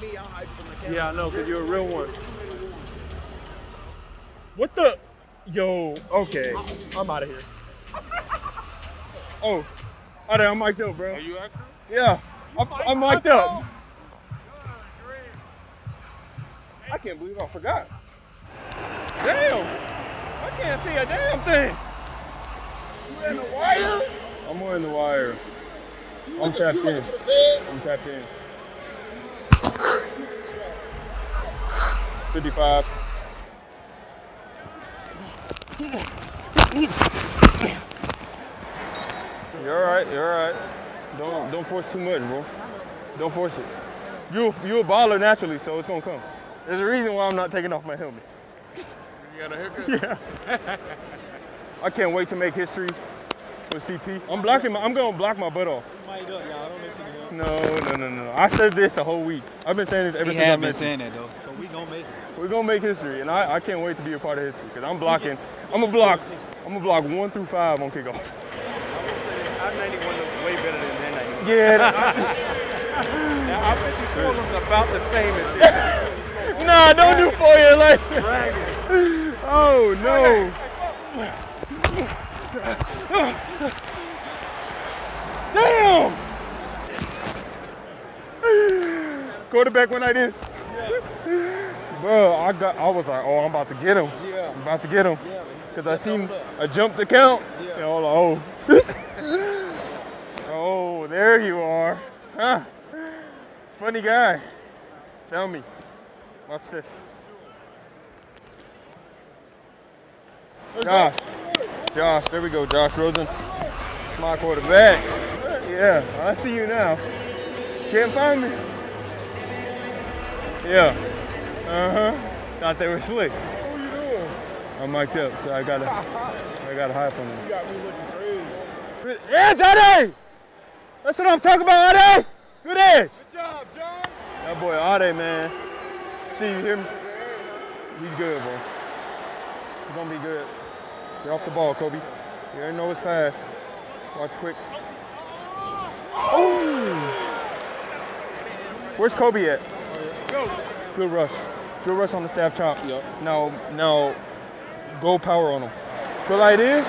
me, I'll hype for my camera. Yeah, I know, because you're a real one. What the? Yo, okay. I'm out of here. Oh, all right, I'm mic'd up, bro. Are you actually? Yeah, I'm, I'm mic'd up. I can't believe I forgot. Damn, I can't see a damn thing. You in the wire? I'm wearing the wire. I'm tapped in. I'm tapped in. 55. You're all right. You're all right. Don't don't force too much, bro. Don't force it. You you a baller naturally, so it's gonna come. There's a reason why I'm not taking off my helmet. You got a haircut? Yeah. I can't wait to make history with CP. I'm blocking. My, I'm gonna block my butt off. Mic up, y'all. Don't listen to him. No, no, no, no. I said this the whole week. I've been saying this ever He since I've been you. saying that though. So we gonna make it. We're gonna make history, and I, I can't wait to be a part of history because I'm blocking. I'm gonna block. I'm gonna block one through five on kickoff. Our 91 looks way better than their 91. Yeah. Now, our 54 looks about the same as this. nah, don't do four year like. Oh no. Damn. Quarterback went like this. Bro, I got. I was like, oh, I'm about to get him. Yeah. I'm about to get him. Yeah. Cause I seen a jump to count. Yeah. And I was like, oh. oh, there you are. Huh. Funny guy. Tell me. Watch this. Josh. Josh, there we go, Josh Rosen. It's my quarterback. Yeah, I see you now. Can't find me. Yeah. Uh-huh. Thought they were slick. What you doing? I'm mic'd up, so I gotta I gotta hide from them. You got me looking crazy. Yeah, Ade! That's what I'm talking about, Ade! Good edge! Good job, John. That boy Ade, man. Steve, you hear me? He's good, bro. He's gonna be good. Get off the ball, Kobe. You already know his pass. Watch quick. Oh! Where's Kobe at? Good rush. Good rush on the stab chop. Yep. Now, now, go power on him. Go like this.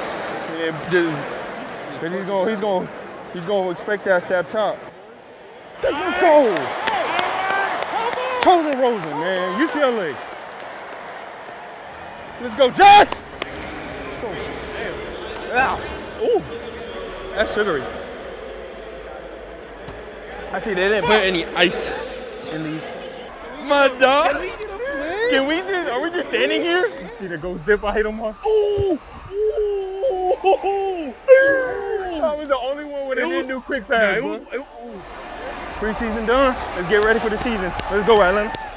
Yeah, just, Cause he's gonna, he's gonna, he's gonna expect that stab chop. Let's go. Chosen Rosen, man. UCLA. Let's go, Josh. Let's go. Damn. Ooh. That's sugary. I see they didn't put any ice in these. My dog. Can we just, are we just standing here? You see the ghost dip I hit him on? Ooh. Ooh. I was the only one with a didn't do quick pass. Preseason done. Let's get ready for the season. Let's go, Atlanta.